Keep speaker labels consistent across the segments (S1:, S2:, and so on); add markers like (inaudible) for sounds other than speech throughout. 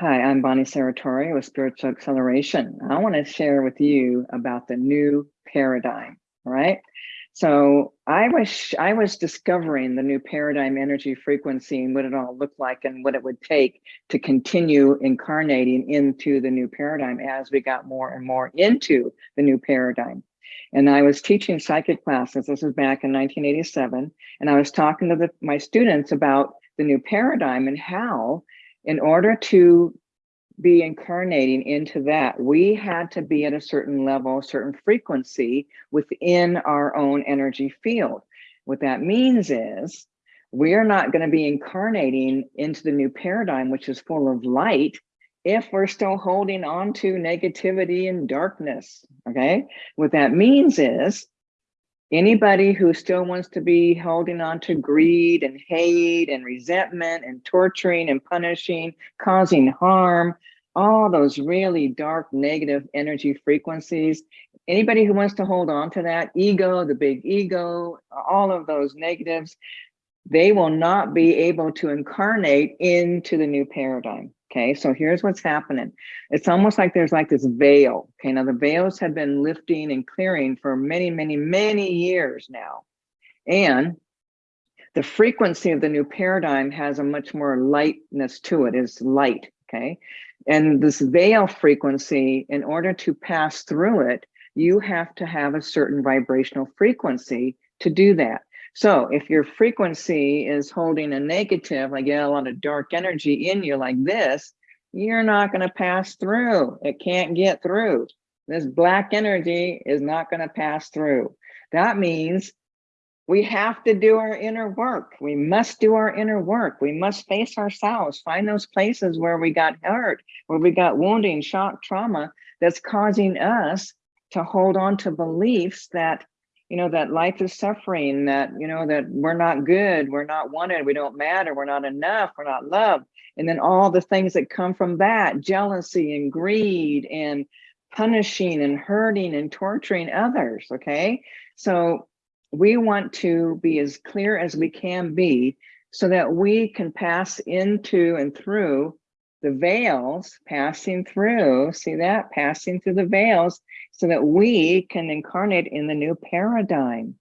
S1: Hi, I'm Bonnie Saratori with Spiritual Acceleration. I want to share with you about the new paradigm, right? So I was I was discovering the new paradigm energy frequency and what it all looked like and what it would take to continue incarnating into the new paradigm as we got more and more into the new paradigm. And I was teaching psychic classes. This was back in 1987. And I was talking to the, my students about the new paradigm and how in order to be incarnating into that, we had to be at a certain level, a certain frequency within our own energy field. What that means is we're not going to be incarnating into the new paradigm, which is full of light, if we're still holding on to negativity and darkness. Okay. What that means is Anybody who still wants to be holding on to greed and hate and resentment and torturing and punishing, causing harm, all those really dark negative energy frequencies, anybody who wants to hold on to that ego, the big ego, all of those negatives, they will not be able to incarnate into the new paradigm. Okay, so here's what's happening. It's almost like there's like this veil. Okay, now the veils have been lifting and clearing for many, many, many years now. And the frequency of the new paradigm has a much more lightness to it, is light, okay? And this veil frequency, in order to pass through it, you have to have a certain vibrational frequency to do that. So if your frequency is holding a negative, like you a lot of dark energy in you like this, you're not going to pass through. It can't get through. This black energy is not going to pass through. That means we have to do our inner work. We must do our inner work. We must face ourselves, find those places where we got hurt, where we got wounding, shock, trauma that's causing us to hold on to beliefs that you know, that life is suffering, that, you know, that we're not good, we're not wanted, we don't matter, we're not enough, we're not loved. And then all the things that come from that, jealousy and greed and punishing and hurting and torturing others, okay? So we want to be as clear as we can be so that we can pass into and through the veils passing through, see that, passing through the veils so that we can incarnate in the new paradigm.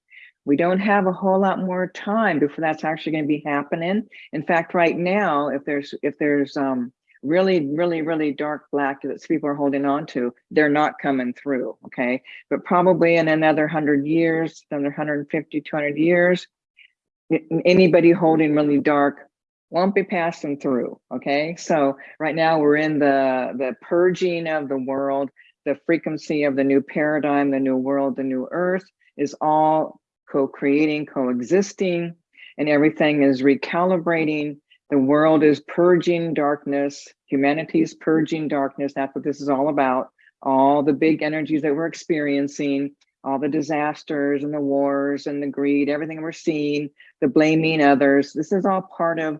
S1: We don't have a whole lot more time before that's actually going to be happening. In fact, right now, if there's if there's um, really, really, really dark black that people are holding on to, they're not coming through, okay? But probably in another 100 years, another 150, 200 years, anybody holding really dark won't be passing through, okay? So right now we're in the, the purging of the world, the frequency of the new paradigm, the new world, the new earth is all co-creating, coexisting, and everything is recalibrating. The world is purging darkness, humanity is purging darkness. That's what this is all about. All the big energies that we're experiencing, all the disasters and the wars and the greed, everything we're seeing, the blaming others. This is all part of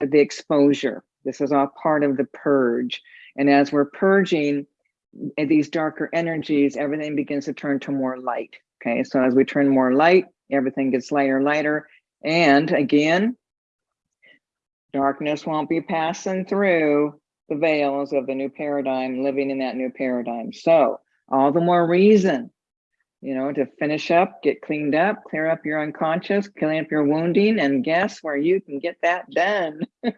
S1: the exposure. This is all part of the purge. And as we're purging eh, these darker energies, everything begins to turn to more light. Okay, so as we turn more light, everything gets lighter, lighter. And again, darkness won't be passing through the veils of the new paradigm, living in that new paradigm. So all the more reason you know, to finish up, get cleaned up, clear up your unconscious, clean up your wounding, and guess where you can get that done? (laughs)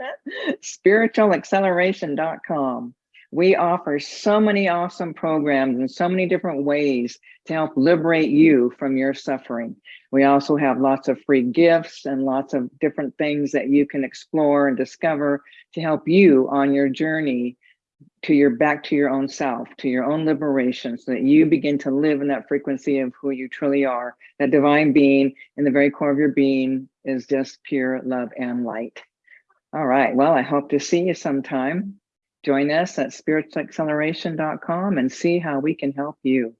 S1: Spiritualacceleration.com. We offer so many awesome programs and so many different ways to help liberate you from your suffering. We also have lots of free gifts and lots of different things that you can explore and discover to help you on your journey to your back to your own self, to your own liberation, so that you begin to live in that frequency of who you truly are. That divine being in the very core of your being is just pure love and light. All right. Well, I hope to see you sometime. Join us at spiritualacceleration.com and see how we can help you.